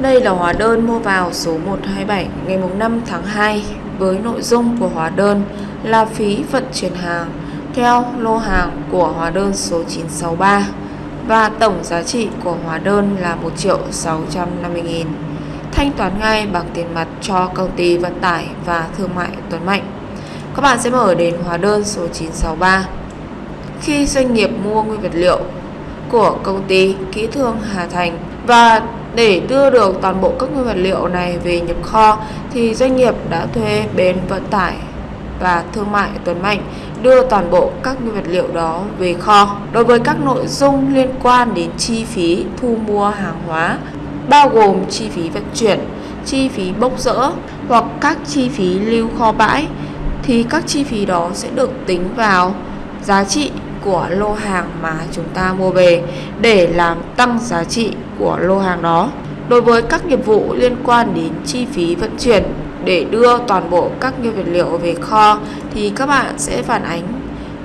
Đây là hóa đơn mua vào số 127 ngày 5 tháng 2 với nội dung của hóa đơn là phí vận chuyển hàng theo lô hàng của hóa đơn số 963 và tổng giá trị của hóa đơn là 1 triệu 650 nghìn. Thanh toán ngay bằng tiền mặt cho công ty vận tải và thương mại Tuấn Mạnh. Các bạn sẽ mở đến hóa đơn số 963. Khi doanh nghiệp mua nguyên vật liệu của công ty Kỹ thương Hà Thành và để đưa được toàn bộ các nguyên vật liệu này về nhập kho thì doanh nghiệp đã thuê bến vận tải và thương mại Tuấn Mạnh đưa toàn bộ các nguyên vật liệu đó về kho. Đối với các nội dung liên quan đến chi phí thu mua hàng hóa bao gồm chi phí vận chuyển, chi phí bốc rỡ hoặc các chi phí lưu kho bãi thì các chi phí đó sẽ được tính vào giá trị của lô hàng mà chúng ta mua về để làm tăng giá trị của lô hàng đó. Đối với các nghiệp vụ liên quan đến chi phí vận chuyển để đưa toàn bộ các nguyên vật liệu về kho thì các bạn sẽ phản ánh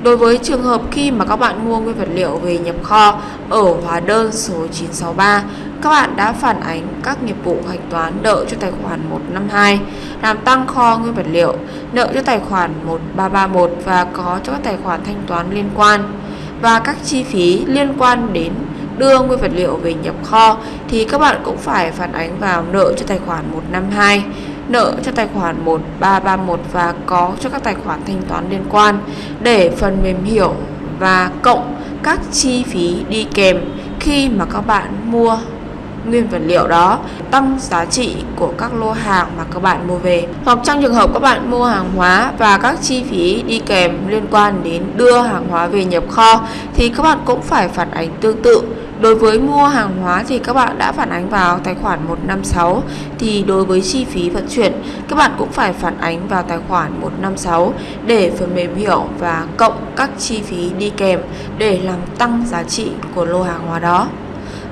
Đối với trường hợp khi mà các bạn mua nguyên vật liệu về nhập kho ở hóa đơn số 963, các bạn đã phản ánh các nghiệp vụ hạch toán nợ cho tài khoản 152, làm tăng kho nguyên vật liệu, nợ cho tài khoản 1331 và có cho các tài khoản thanh toán liên quan. Và các chi phí liên quan đến đưa nguyên vật liệu về nhập kho thì các bạn cũng phải phản ánh vào nợ cho tài khoản 152 nợ cho tài khoản 1331 và có cho các tài khoản thanh toán liên quan. Để phần mềm hiểu và cộng các chi phí đi kèm khi mà các bạn mua nguyên vật liệu đó, tăng giá trị của các lô hàng mà các bạn mua về. Hoặc trong trường hợp các bạn mua hàng hóa và các chi phí đi kèm liên quan đến đưa hàng hóa về nhập kho, thì các bạn cũng phải phản ánh tương tự. Đối với mua hàng hóa thì các bạn đã phản ánh vào tài khoản 156 thì đối với chi phí vận chuyển, các bạn cũng phải phản ánh vào tài khoản 156 để phần mềm hiểu và cộng các chi phí đi kèm để làm tăng giá trị của lô hàng hóa đó.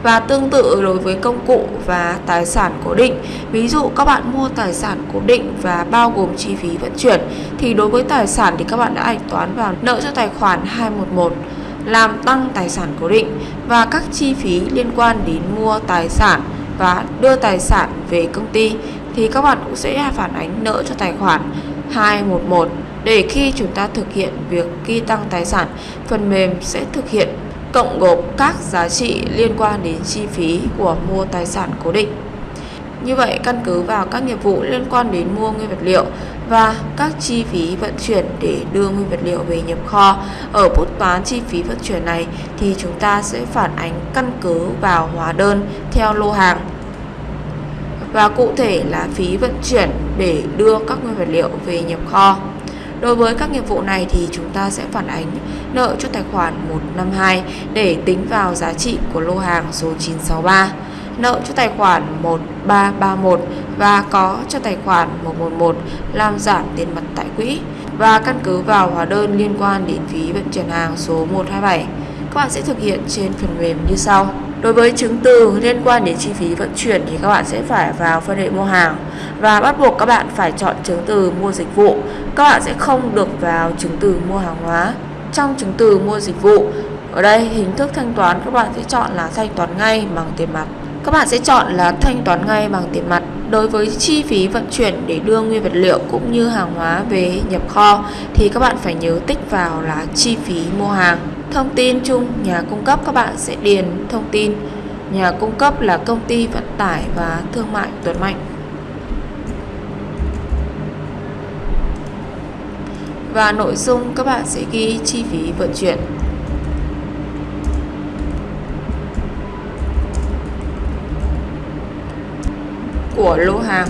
Và tương tự đối với công cụ và tài sản cố định, Ví dụ các bạn mua tài sản cố định và bao gồm chi phí vận chuyển, Thì đối với tài sản thì các bạn đã ảnh toán vào nợ cho tài khoản 211 làm tăng tài sản cố định và các chi phí liên quan đến mua tài sản và đưa tài sản về công ty thì các bạn cũng sẽ phản ánh nợ cho tài khoản 211 để khi chúng ta thực hiện việc ghi tăng tài sản, phần mềm sẽ thực hiện cộng gộp các giá trị liên quan đến chi phí của mua tài sản cố định. Như vậy, căn cứ vào các nghiệp vụ liên quan đến mua nguyên vật liệu và các chi phí vận chuyển để đưa nguyên vật liệu về nhập kho. Ở bút toán chi phí vận chuyển này thì chúng ta sẽ phản ánh căn cứ vào hóa đơn theo lô hàng và cụ thể là phí vận chuyển để đưa các nguyên vật liệu về nhập kho. Đối với các nghiệp vụ này thì chúng ta sẽ phản ánh nợ cho tài khoản 152 để tính vào giá trị của lô hàng số 963 nợ cho tài khoản 1331 và có cho tài khoản 111 làm giảm tiền mặt tại quỹ và căn cứ vào hóa đơn liên quan đến phí vận chuyển hàng số 127. Các bạn sẽ thực hiện trên phần mềm như sau. Đối với chứng từ liên quan đến chi phí vận chuyển thì các bạn sẽ phải vào phân hệ mua hàng và bắt buộc các bạn phải chọn chứng từ mua dịch vụ. Các bạn sẽ không được vào chứng từ mua hàng hóa. Trong chứng từ mua dịch vụ, ở đây hình thức thanh toán các bạn sẽ chọn là thanh toán ngay bằng tiền mặt các bạn sẽ chọn là thanh toán ngay bằng tiền mặt đối với chi phí vận chuyển để đưa nguyên vật liệu cũng như hàng hóa về nhập kho. Thì các bạn phải nhớ tích vào là chi phí mua hàng. Thông tin chung, nhà cung cấp các bạn sẽ điền thông tin. Nhà cung cấp là công ty vận tải và thương mại Tuấn Mạnh. Và nội dung các bạn sẽ ghi chi phí vận chuyển. Của lô hàng.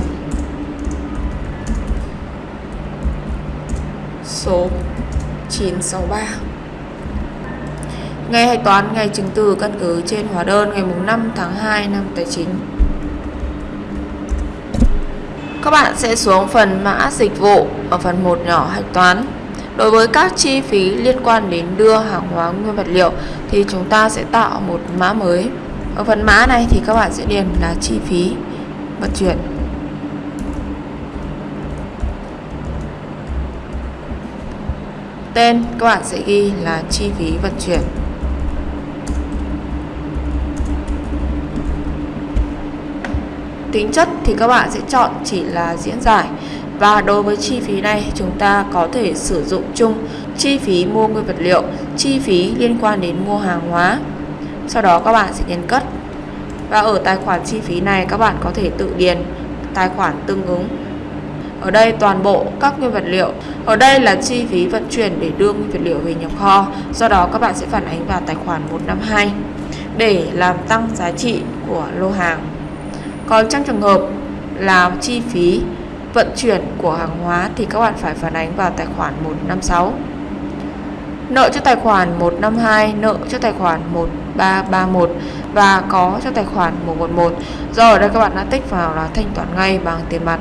Số 963 Ngày hạch toán, ngày chứng từ căn cứ trên hóa đơn ngày 5 tháng 2 năm tài chính. Các bạn sẽ xuống phần mã dịch vụ ở phần 1 nhỏ hạch toán. Đối với các chi phí liên quan đến đưa hàng hóa nguyên vật liệu thì chúng ta sẽ tạo một mã mới. Ở phần mã này thì các bạn sẽ điền là chi phí vận chuyển tên các bạn sẽ ghi là chi phí vận chuyển tính chất thì các bạn sẽ chọn chỉ là diễn giải và đối với chi phí này chúng ta có thể sử dụng chung chi phí mua nguyên vật liệu, chi phí liên quan đến mua hàng hóa. Sau đó các bạn sẽ nhấn cất. Và ở tài khoản chi phí này, các bạn có thể tự điền tài khoản tương ứng. Ở đây toàn bộ các nguyên vật liệu. Ở đây là chi phí vận chuyển để đưa nguyên vật liệu về nhập kho. Do đó các bạn sẽ phản ánh vào tài khoản 152 để làm tăng giá trị của lô hàng. Còn trong trường hợp là chi phí vận chuyển của hàng hóa thì các bạn phải phản ánh vào tài khoản 156. Nợ cho tài khoản 152, nợ cho tài khoản 1331 và có cho tài khoản 111. Do ở đây các bạn đã tích vào là thanh toán ngay bằng tiền mặt.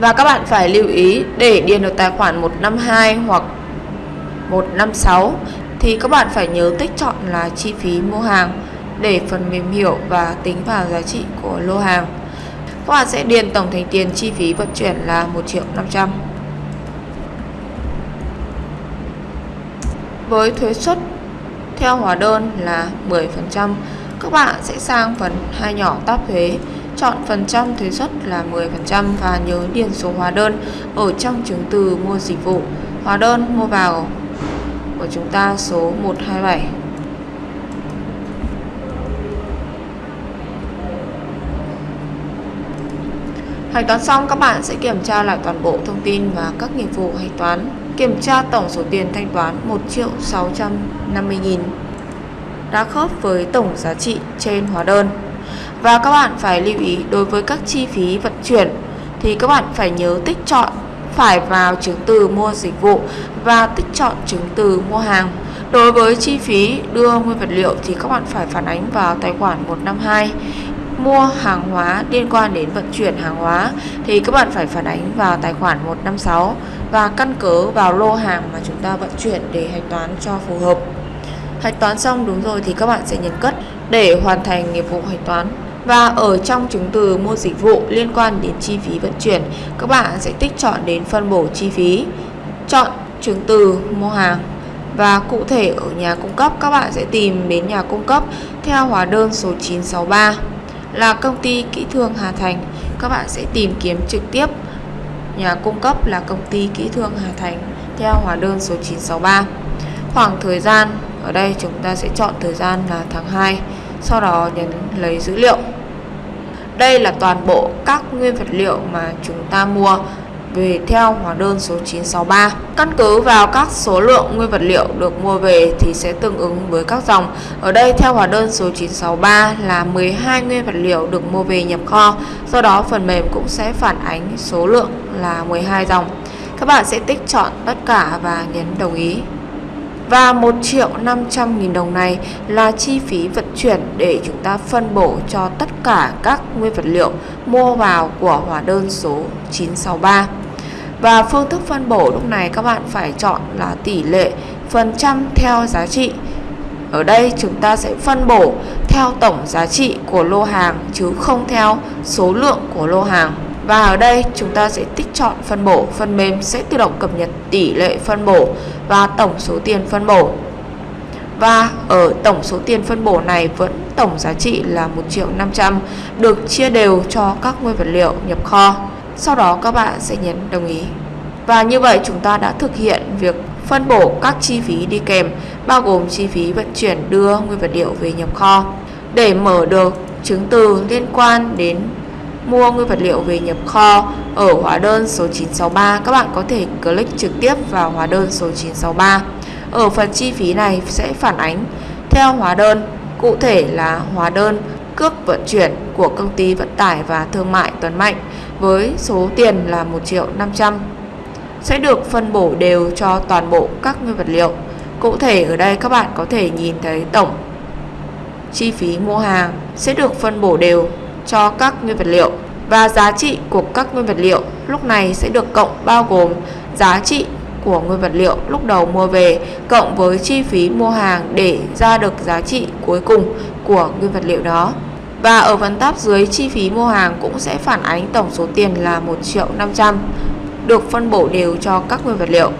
Và các bạn phải lưu ý để điền được tài khoản 152 hoặc 156 thì các bạn phải nhớ tích chọn là chi phí mua hàng để phần mềm hiểu và tính vào giá trị của lô hàng. Các bạn sẽ điền tổng thành tiền chi phí vận chuyển là 1 triệu 500. Với thuế suất theo hóa đơn là 10%, các bạn sẽ sang phần hai nhỏ tab thuế, chọn phần trăm thuế suất là 10% và nhớ điền số hóa đơn ở trong chứng từ mua dịch vụ. Hóa đơn mua vào của chúng ta số 127. Hạch toán xong các bạn sẽ kiểm tra lại toàn bộ thông tin và các nghiệp vụ hạch toán. Kiểm tra tổng số tiền thanh toán 1 triệu 650 nghìn đã khớp với tổng giá trị trên hóa đơn. Và các bạn phải lưu ý, đối với các chi phí vận chuyển thì các bạn phải nhớ tích chọn phải vào chứng từ mua dịch vụ và tích chọn chứng từ mua hàng. Đối với chi phí đưa nguyên vật liệu thì các bạn phải phản ánh vào tài khoản 152 mua hàng hóa liên quan đến vận chuyển hàng hóa thì các bạn phải phản ánh vào tài khoản 156 và căn cứ vào lô hàng mà chúng ta vận chuyển để hạch toán cho phù hợp. Hạch toán xong đúng rồi thì các bạn sẽ nhấn cất để hoàn thành nghiệp vụ hạch toán. Và ở trong chứng từ mua dịch vụ liên quan đến chi phí vận chuyển, các bạn sẽ tích chọn đến phân bổ chi phí, chọn chứng từ mua hàng và cụ thể ở nhà cung cấp các bạn sẽ tìm đến nhà cung cấp theo hóa đơn số 963 là công ty kỹ thương Hà Thành. Các bạn sẽ tìm kiếm trực tiếp nhà cung cấp là công ty kỹ thương Hà Thành theo hóa đơn số 963. Khoảng thời gian ở đây chúng ta sẽ chọn thời gian là tháng 2, sau đó nhấn lấy dữ liệu. Đây là toàn bộ các nguyên vật liệu mà chúng ta mua về theo hóa đơn số 963. Căn cứ vào các số lượng nguyên vật liệu được mua về thì sẽ tương ứng với các dòng. Ở đây, theo hóa đơn số 963 là 12 nguyên vật liệu được mua về nhập kho. Do đó, phần mềm cũng sẽ phản ánh số lượng là 12 dòng. Các bạn sẽ tích chọn tất cả và nhấn đồng ý. Và 1 triệu 500 nghìn đồng này là chi phí vận chuyển để chúng ta phân bổ cho tất cả các nguyên vật liệu mua vào của hóa đơn số 963. Và phương thức phân bổ lúc này các bạn phải chọn là tỷ lệ phần trăm theo giá trị. Ở đây chúng ta sẽ phân bổ theo tổng giá trị của lô hàng chứ không theo số lượng của lô hàng. Và ở đây chúng ta sẽ tích chọn phân bổ, phần mềm sẽ tự động cập nhật tỷ lệ phân bổ và tổng số tiền phân bổ. Và ở tổng số tiền phân bổ này vẫn tổng giá trị là 1 triệu 500 được chia đều cho các nguyên vật liệu nhập kho. Sau đó các bạn sẽ nhấn đồng ý. Và như vậy chúng ta đã thực hiện việc phân bổ các chi phí đi kèm bao gồm chi phí vận chuyển đưa nguyên vật liệu về nhập kho. Để mở được chứng từ liên quan đến mua nguyên vật liệu về nhập kho ở hóa đơn số 963, các bạn có thể click trực tiếp vào hóa đơn số 963. Ở phần chi phí này sẽ phản ánh theo hóa đơn, cụ thể là hóa đơn cước vận chuyển của công ty vận tải và thương mại Tuấn Mạnh với số tiền là 1 triệu 500 sẽ được phân bổ đều cho toàn bộ các nguyên vật liệu. Cụ thể ở đây các bạn có thể nhìn thấy tổng chi phí mua hàng sẽ được phân bổ đều cho các nguyên vật liệu và giá trị của các nguyên vật liệu lúc này sẽ được cộng bao gồm giá trị của nguyên vật liệu lúc đầu mua về cộng với chi phí mua hàng để ra được giá trị cuối cùng của nguyên vật liệu đó. Và ở phần tab dưới chi phí mua hàng cũng sẽ phản ánh tổng số tiền là 1 triệu 500 được phân bổ đều cho các nguyên vật liệu.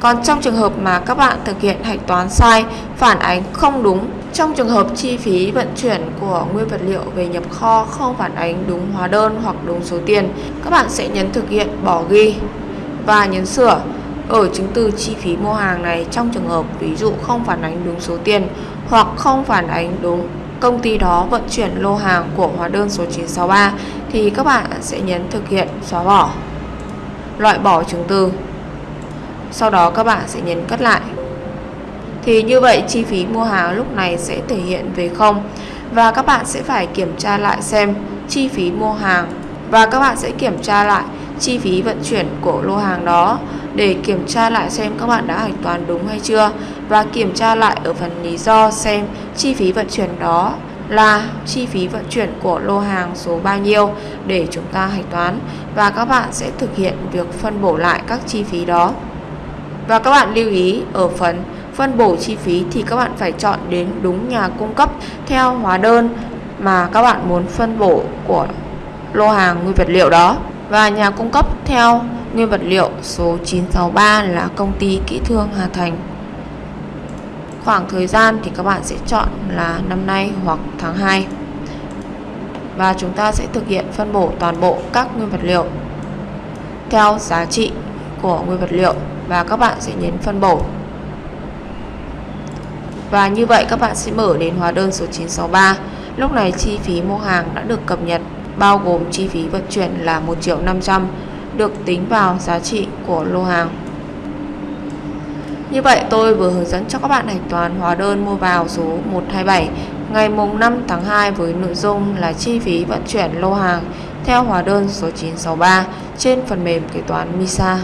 Còn trong trường hợp mà các bạn thực hiện hạch toán sai, phản ánh không đúng, trong trường hợp chi phí vận chuyển của nguyên vật liệu về nhập kho không phản ánh đúng hóa đơn hoặc đúng số tiền, các bạn sẽ nhấn thực hiện bỏ ghi và nhấn sửa ở chứng từ chi phí mua hàng này trong trường hợp ví dụ không phản ánh đúng số tiền hoặc không phản ánh đúng công ty đó vận chuyển lô hàng của hóa đơn số 963 thì các bạn sẽ nhấn thực hiện, xóa bỏ. Loại bỏ chứng từ. Sau đó các bạn sẽ nhấn cất lại. Thì như vậy, chi phí mua hàng lúc này sẽ thể hiện về không, và các bạn sẽ phải kiểm tra lại xem chi phí mua hàng, và các bạn sẽ kiểm tra lại chi phí vận chuyển của lô hàng đó để kiểm tra lại xem các bạn đã hạch toán đúng hay chưa và kiểm tra lại ở phần lý do xem chi phí vận chuyển đó là chi phí vận chuyển của lô hàng số bao nhiêu để chúng ta hạch toán và các bạn sẽ thực hiện việc phân bổ lại các chi phí đó. Và các bạn lưu ý, ở phần phân bổ chi phí thì các bạn phải chọn đến đúng nhà cung cấp theo hóa đơn mà các bạn muốn phân bổ của lô hàng nguyên vật liệu đó và nhà cung cấp theo nguyên vật liệu số 963 là công ty kỹ thương Hà Thành. Khoảng thời gian thì các bạn sẽ chọn là năm nay hoặc tháng 2. Và chúng ta sẽ thực hiện phân bổ toàn bộ các nguyên vật liệu theo giá trị của nguyên vật liệu và các bạn sẽ nhấn phân bổ. Và như vậy các bạn sẽ mở đến hóa đơn số 963. Lúc này chi phí mua hàng đã được cập nhật bao gồm chi phí vận chuyển là 1 triệu 500 được tính vào giá trị của lô hàng. Như vậy, tôi vừa hướng dẫn cho các bạn hạch toán hóa đơn mua vào số 127 ngày mùng 5 tháng 2 với nội dung là chi phí vận chuyển lô hàng theo hóa đơn số 963 trên phần mềm kế toán MISA.